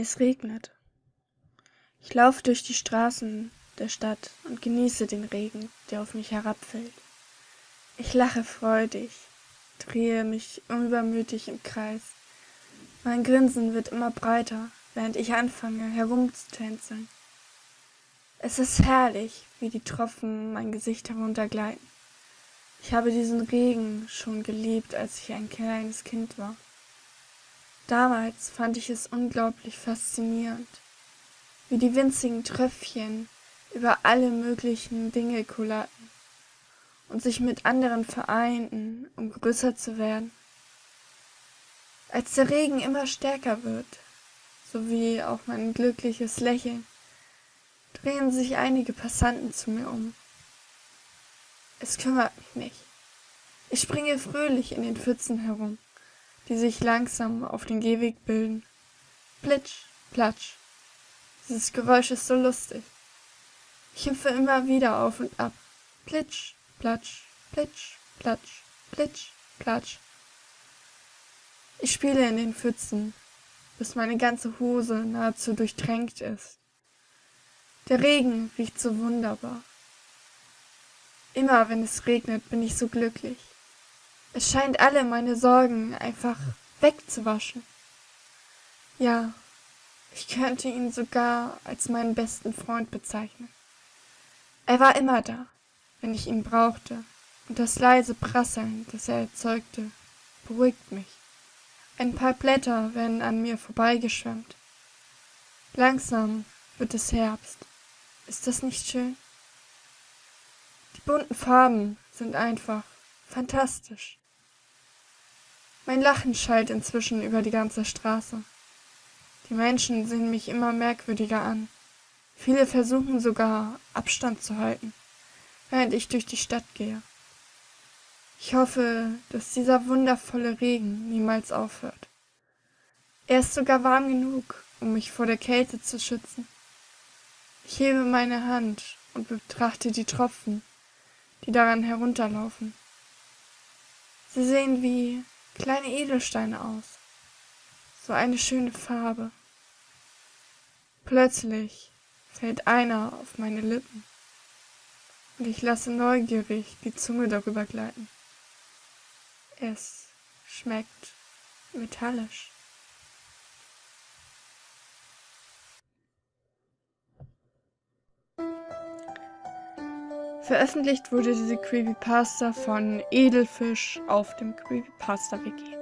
Es regnet. Ich laufe durch die Straßen der Stadt und genieße den Regen, der auf mich herabfällt. Ich lache freudig, drehe mich unübermütig im Kreis. Mein Grinsen wird immer breiter, während ich anfange herumzutänzeln. Es ist herrlich, wie die Tropfen mein Gesicht heruntergleiten. Ich habe diesen Regen schon geliebt, als ich ein kleines Kind war. Damals fand ich es unglaublich faszinierend, wie die winzigen Tröpfchen über alle möglichen Dinge kullerten und sich mit anderen vereinten, um größer zu werden. Als der Regen immer stärker wird, sowie auch mein glückliches Lächeln, drehen sich einige Passanten zu mir um. Es kümmert mich nicht. Ich springe fröhlich in den Pfützen herum die sich langsam auf den Gehweg bilden. Plitsch, platsch. Dieses Geräusch ist so lustig. Ich hüpfe immer wieder auf und ab. Plitsch, platsch, plitsch, platsch, plitsch, platsch. Ich spiele in den Pfützen, bis meine ganze Hose nahezu durchtränkt ist. Der Regen riecht so wunderbar. Immer wenn es regnet, bin ich so glücklich. Es scheint alle meine Sorgen einfach wegzuwaschen. Ja, ich könnte ihn sogar als meinen besten Freund bezeichnen. Er war immer da, wenn ich ihn brauchte, und das leise Prasseln, das er erzeugte, beruhigt mich. Ein paar Blätter werden an mir vorbeigeschwemmt. Langsam wird es Herbst. Ist das nicht schön? Die bunten Farben sind einfach fantastisch. Mein Lachen schallt inzwischen über die ganze Straße. Die Menschen sehen mich immer merkwürdiger an. Viele versuchen sogar, Abstand zu halten, während ich durch die Stadt gehe. Ich hoffe, dass dieser wundervolle Regen niemals aufhört. Er ist sogar warm genug, um mich vor der Kälte zu schützen. Ich hebe meine Hand und betrachte die Tropfen, die daran herunterlaufen. Sie sehen wie kleine Edelsteine aus. So eine schöne Farbe. Plötzlich fällt einer auf meine Lippen und ich lasse neugierig die Zunge darüber gleiten. Es schmeckt metallisch. Veröffentlicht wurde diese Creepypasta von Edelfisch auf dem Creepypasta Wiki.